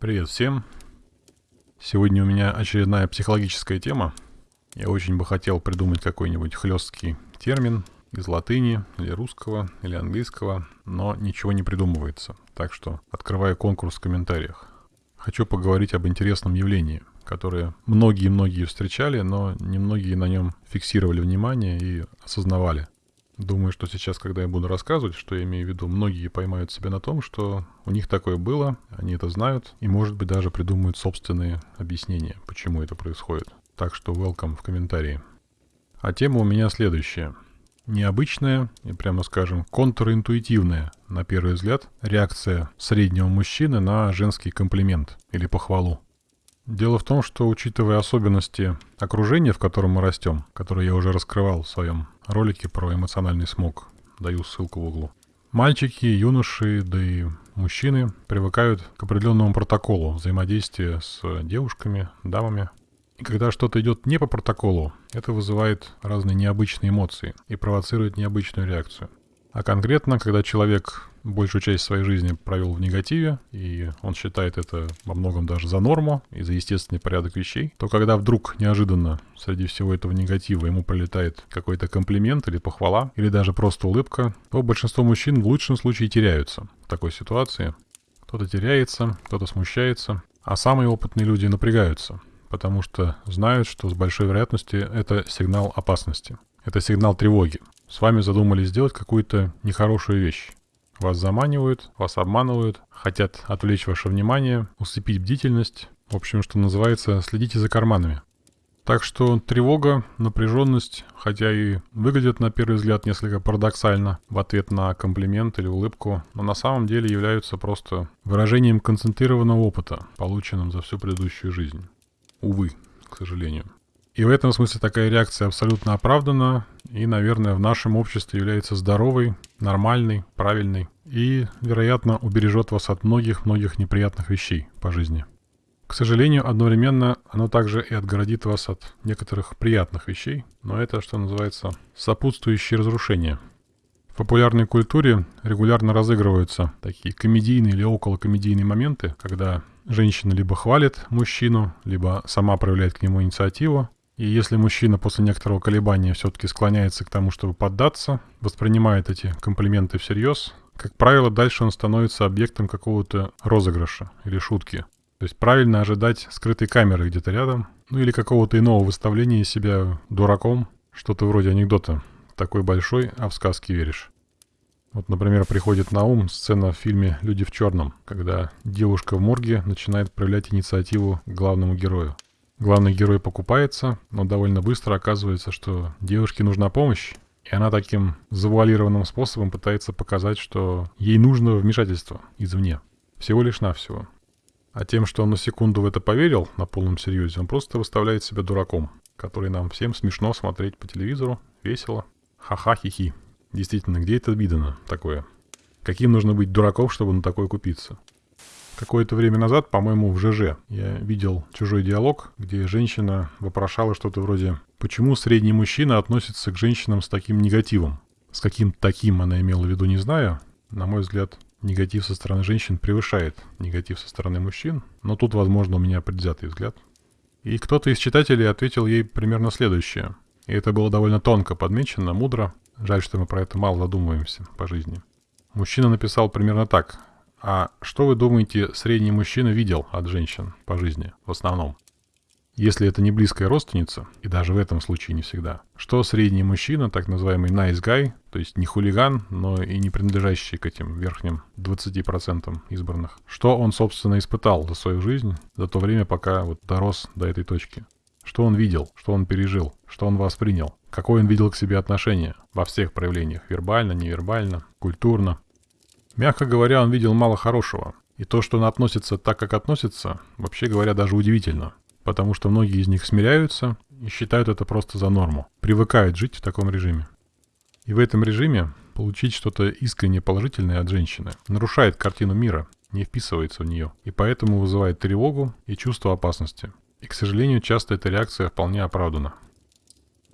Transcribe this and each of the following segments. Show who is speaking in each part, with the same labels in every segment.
Speaker 1: Привет всем! Сегодня у меня очередная психологическая тема. Я очень бы хотел придумать какой-нибудь хлесткий термин из латыни, или русского, или английского, но ничего не придумывается. Так что открываю конкурс в комментариях. Хочу поговорить об интересном явлении, которое многие-многие встречали, но немногие на нем фиксировали внимание и осознавали. Думаю, что сейчас, когда я буду рассказывать, что я имею в виду, многие поймают себя на том, что у них такое было, они это знают, и, может быть, даже придумают собственные объяснения, почему это происходит. Так что welcome в комментарии. А тема у меня следующая. Необычная и, прямо скажем, контринтуитивная, на первый взгляд, реакция среднего мужчины на женский комплимент или похвалу. Дело в том, что учитывая особенности окружения, в котором мы растем, которое я уже раскрывал в своем ролике про эмоциональный смог, даю ссылку в углу, мальчики, юноши, да и мужчины привыкают к определенному протоколу взаимодействия с девушками, дамами. И когда что-то идет не по протоколу, это вызывает разные необычные эмоции и провоцирует необычную реакцию. А конкретно, когда человек большую часть своей жизни провел в негативе, и он считает это во многом даже за норму и за естественный порядок вещей, то когда вдруг неожиданно среди всего этого негатива ему прилетает какой-то комплимент или похвала, или даже просто улыбка, то большинство мужчин в лучшем случае теряются в такой ситуации. Кто-то теряется, кто-то смущается, а самые опытные люди напрягаются, потому что знают, что с большой вероятностью это сигнал опасности. Это сигнал тревоги. С вами задумали сделать какую-то нехорошую вещь. Вас заманивают, вас обманывают, хотят отвлечь ваше внимание, усыпить бдительность. В общем, что называется, следите за карманами. Так что тревога, напряженность, хотя и выглядят на первый взгляд несколько парадоксально в ответ на комплимент или улыбку, но на самом деле являются просто выражением концентрированного опыта, полученным за всю предыдущую жизнь. Увы, к сожалению. И в этом смысле такая реакция абсолютно оправдана и, наверное, в нашем обществе является здоровой, нормальной, правильной и, вероятно, убережет вас от многих-многих неприятных вещей по жизни. К сожалению, одновременно оно также и отгородит вас от некоторых приятных вещей, но это, что называется, сопутствующие разрушения. В популярной культуре регулярно разыгрываются такие комедийные или околокомедийные моменты, когда женщина либо хвалит мужчину, либо сама проявляет к нему инициативу, и если мужчина после некоторого колебания все-таки склоняется к тому, чтобы поддаться, воспринимает эти комплименты всерьез, как правило, дальше он становится объектом какого-то розыгрыша или шутки. То есть правильно ожидать скрытой камеры где-то рядом, ну или какого-то иного выставления себя дураком, что-то вроде анекдота. Такой большой, а в сказки веришь. Вот, например, приходит на ум сцена в фильме «Люди в черном», когда девушка в морге начинает проявлять инициативу главному герою. Главный герой покупается, но довольно быстро оказывается, что девушке нужна помощь, и она таким завуалированным способом пытается показать, что ей нужно вмешательство извне. Всего лишь навсего. А тем, что он на секунду в это поверил, на полном серьезе, он просто выставляет себя дураком, который нам всем смешно смотреть по телевизору, весело. Ха-ха-хи-хи. Действительно, где это видано такое? Каким нужно быть дураком, чтобы на такое купиться? Какое-то время назад, по-моему, в ЖЖ я видел чужой диалог, где женщина вопрошала что-то вроде «Почему средний мужчина относится к женщинам с таким негативом?» С каким таким она имела в виду, не знаю. На мой взгляд, негатив со стороны женщин превышает негатив со стороны мужчин, но тут, возможно, у меня предвзятый взгляд. И кто-то из читателей ответил ей примерно следующее. И это было довольно тонко подмечено, мудро. Жаль, что мы про это мало задумываемся по жизни. Мужчина написал примерно так. А что вы думаете, средний мужчина видел от женщин по жизни в основном? Если это не близкая родственница, и даже в этом случае не всегда, что средний мужчина, так называемый nice guy, то есть не хулиган, но и не принадлежащий к этим верхним 20% избранных, что он, собственно, испытал за свою жизнь, за то время, пока вот дорос до этой точки? Что он видел, что он пережил, что он воспринял, какое он видел к себе отношение во всех проявлениях, вербально, невербально, культурно, Мягко говоря, он видел мало хорошего. И то, что он относится так, как относится, вообще говоря, даже удивительно. Потому что многие из них смиряются и считают это просто за норму. Привыкают жить в таком режиме. И в этом режиме получить что-то искренне положительное от женщины нарушает картину мира, не вписывается в нее, и поэтому вызывает тревогу и чувство опасности. И, к сожалению, часто эта реакция вполне оправдана.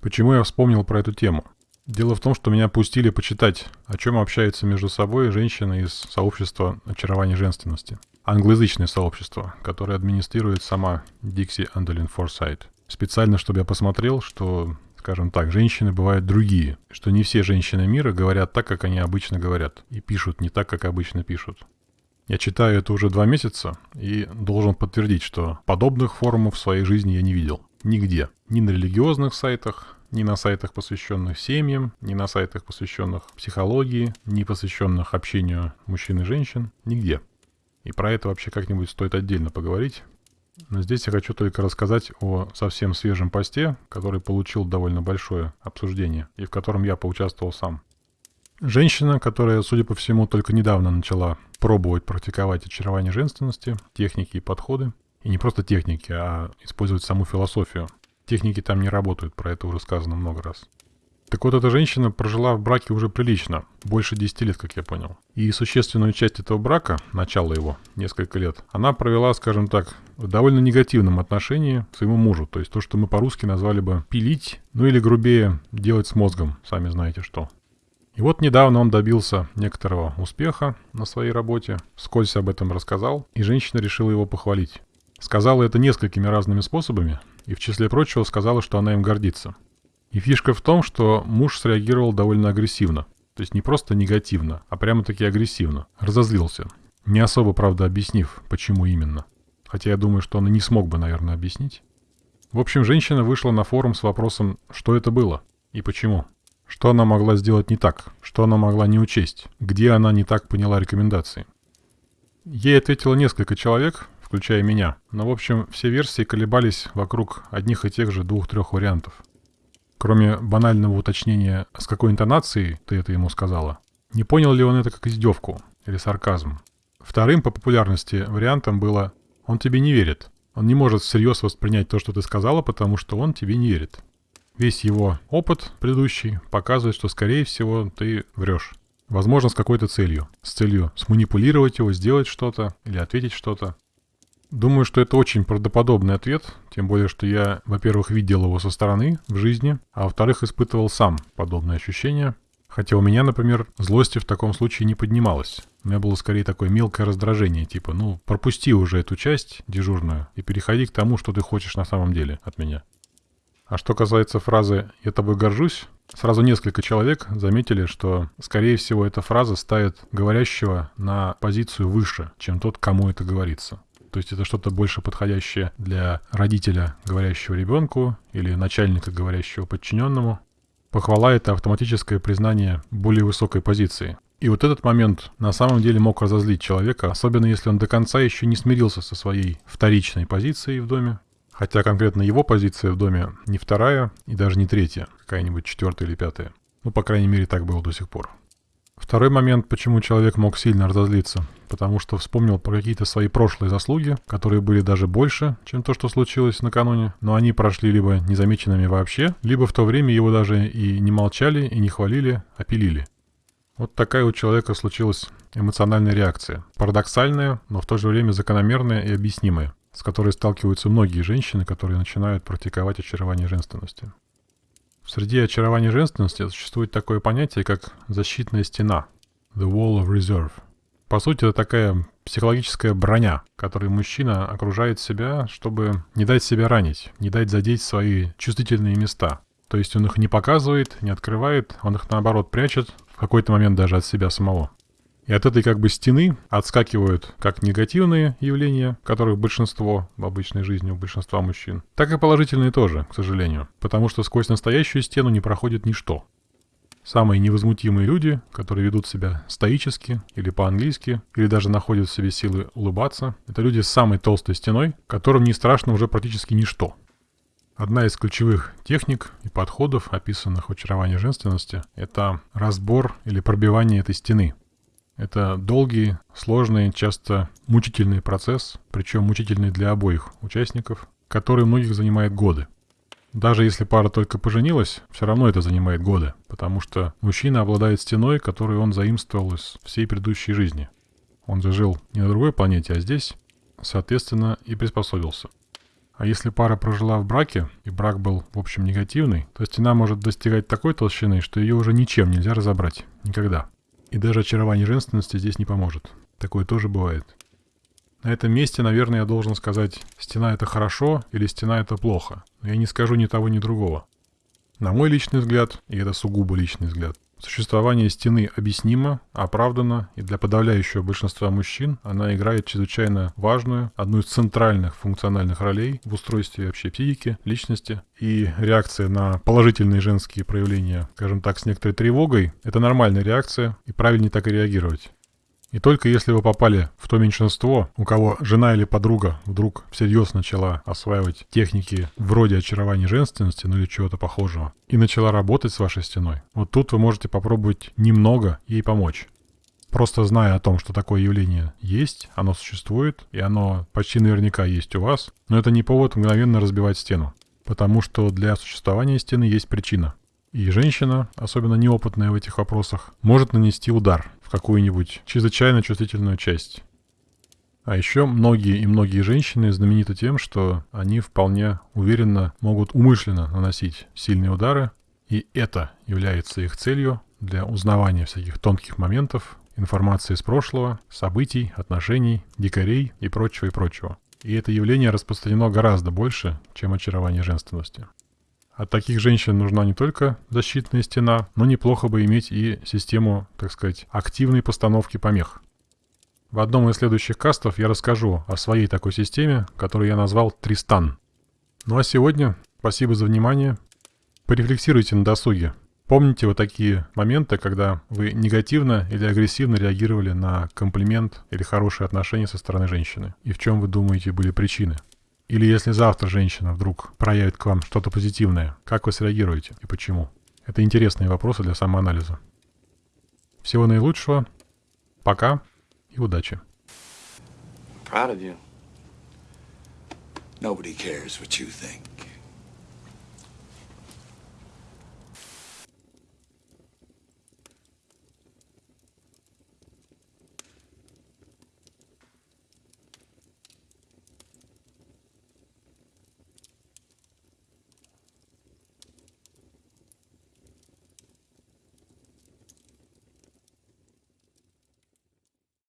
Speaker 1: Почему я вспомнил про эту тему? Дело в том, что меня пустили почитать, о чем общаются между собой женщины из сообщества очарования женственности. англоязычное сообщество, которое администрирует сама Дикси Андолин Форсайт. Специально, чтобы я посмотрел, что, скажем так, женщины бывают другие, что не все женщины мира говорят так, как они обычно говорят, и пишут не так, как обычно пишут. Я читаю это уже два месяца и должен подтвердить, что подобных форумов в своей жизни я не видел. Нигде. Ни на религиозных сайтах, ни на сайтах, посвященных семьям, ни на сайтах, посвященных психологии, ни посвященных общению мужчин и женщин. Нигде. И про это вообще как-нибудь стоит отдельно поговорить. Но здесь я хочу только рассказать о совсем свежем посте, который получил довольно большое обсуждение и в котором я поучаствовал сам. Женщина, которая, судя по всему, только недавно начала пробовать практиковать очарование женственности, техники и подходы. И не просто техники, а использовать саму философию. Техники там не работают, про это уже сказано много раз. Так вот, эта женщина прожила в браке уже прилично, больше 10 лет, как я понял. И существенную часть этого брака, начало его, несколько лет, она провела, скажем так, в довольно негативном отношении к своему мужу. То есть то, что мы по-русски назвали бы пилить, ну или грубее делать с мозгом, сами знаете что. И вот недавно он добился некоторого успеха на своей работе, вскользь об этом рассказал, и женщина решила его похвалить. Сказала это несколькими разными способами, и в числе прочего сказала, что она им гордится. И фишка в том, что муж среагировал довольно агрессивно. То есть не просто негативно, а прямо-таки агрессивно. Разозлился. Не особо, правда, объяснив, почему именно. Хотя я думаю, что он и не смог бы, наверное, объяснить. В общем, женщина вышла на форум с вопросом, что это было и почему. Что она могла сделать не так? Что она могла не учесть? Где она не так поняла рекомендации? Ей ответило несколько человек, включая меня. Но, в общем, все версии колебались вокруг одних и тех же двух-трех вариантов. Кроме банального уточнения, с какой интонацией ты это ему сказала, не понял ли он это как издевку или сарказм. Вторым по популярности вариантом было «он тебе не верит». Он не может всерьез воспринять то, что ты сказала, потому что он тебе не верит. Весь его опыт предыдущий показывает, что, скорее всего, ты врешь. Возможно, с какой-то целью. С целью сманипулировать его, сделать что-то или ответить что-то. Думаю, что это очень правдоподобный ответ, тем более, что я, во-первых, видел его со стороны в жизни, а во-вторых, испытывал сам подобные ощущения. Хотя у меня, например, злости в таком случае не поднималось. У меня было скорее такое мелкое раздражение, типа, ну, пропусти уже эту часть дежурную и переходи к тому, что ты хочешь на самом деле от меня. А что касается фразы «я тобой горжусь», сразу несколько человек заметили, что, скорее всего, эта фраза ставит говорящего на позицию выше, чем тот, кому это говорится. То есть это что-то больше подходящее для родителя, говорящего ребенку, или начальника, говорящего подчиненному. Похвала — это автоматическое признание более высокой позиции. И вот этот момент на самом деле мог разозлить человека, особенно если он до конца еще не смирился со своей вторичной позицией в доме, Хотя конкретно его позиция в доме не вторая и даже не третья, какая-нибудь четвертая или пятая. Ну, по крайней мере, так было до сих пор. Второй момент, почему человек мог сильно разозлиться. Потому что вспомнил про какие-то свои прошлые заслуги, которые были даже больше, чем то, что случилось накануне. Но они прошли либо незамеченными вообще, либо в то время его даже и не молчали, и не хвалили, а пилили. Вот такая у человека случилась эмоциональная реакция. Парадоксальная, но в то же время закономерная и объяснимая с которой сталкиваются многие женщины, которые начинают практиковать очарование женственности. Среди очарования женственности существует такое понятие, как защитная стена – the wall of reserve. По сути, это такая психологическая броня, которой мужчина окружает себя, чтобы не дать себя ранить, не дать задеть свои чувствительные места. То есть он их не показывает, не открывает, он их наоборот прячет, в какой-то момент даже от себя самого. И от этой как бы стены отскакивают как негативные явления, которых большинство в обычной жизни у большинства мужчин, так и положительные тоже, к сожалению. Потому что сквозь настоящую стену не проходит ничто. Самые невозмутимые люди, которые ведут себя стоически или по-английски, или даже находят в себе силы улыбаться, это люди с самой толстой стеной, которым не страшно уже практически ничто. Одна из ключевых техник и подходов, описанных в очаровании женственности, это разбор или пробивание этой стены, это долгий, сложный, часто мучительный процесс, причем мучительный для обоих участников, который многих занимает годы. Даже если пара только поженилась, все равно это занимает годы, потому что мужчина обладает стеной, которую он заимствовал из всей предыдущей жизни. Он же жил не на другой планете, а здесь, соответственно, и приспособился. А если пара прожила в браке, и брак был, в общем, негативный, то стена может достигать такой толщины, что ее уже ничем нельзя разобрать. Никогда. И даже очарование женственности здесь не поможет. Такое тоже бывает. На этом месте, наверное, я должен сказать, стена это хорошо или стена это плохо. Но я не скажу ни того, ни другого. На мой личный взгляд, и это сугубо личный взгляд, Существование стены объяснимо, оправдано, и для подавляющего большинства мужчин она играет чрезвычайно важную, одну из центральных функциональных ролей в устройстве вообще психики, личности. И реакция на положительные женские проявления, скажем так, с некоторой тревогой, это нормальная реакция, и правильнее так и реагировать. И только если вы попали в то меньшинство, у кого жена или подруга вдруг всерьез начала осваивать техники вроде очарования женственности, ну или чего-то похожего, и начала работать с вашей стеной, вот тут вы можете попробовать немного ей помочь. Просто зная о том, что такое явление есть, оно существует, и оно почти наверняка есть у вас, но это не повод мгновенно разбивать стену. Потому что для существования стены есть причина. И женщина, особенно неопытная в этих вопросах, может нанести удар какую-нибудь чрезвычайно чувствительную часть. А еще многие и многие женщины знамениты тем, что они вполне уверенно могут умышленно наносить сильные удары, и это является их целью для узнавания всяких тонких моментов, информации из прошлого, событий, отношений, дикарей и прочего и прочего. И это явление распространено гораздо больше, чем очарование женственности. От таких женщин нужна не только защитная стена, но неплохо бы иметь и систему, так сказать, активной постановки помех. В одном из следующих кастов я расскажу о своей такой системе, которую я назвал Тристан. Ну а сегодня спасибо за внимание. Порефлексируйте на досуге. Помните вот такие моменты, когда вы негативно или агрессивно реагировали на комплимент или хорошие отношения со стороны женщины? И в чем вы думаете были причины? Или если завтра женщина вдруг проявит к вам что-то позитивное, как вы среагируете и почему? Это интересные вопросы для самоанализа. Всего наилучшего. Пока и удачи. Proud of you. Nobody cares what you think.